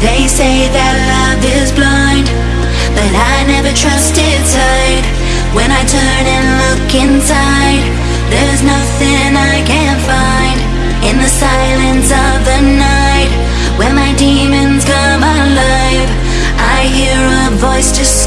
They say that love is blind But I never trust its hide When I turn and look inside There's nothing I can't find In the silence of the night When my demons come alive I hear a voice just.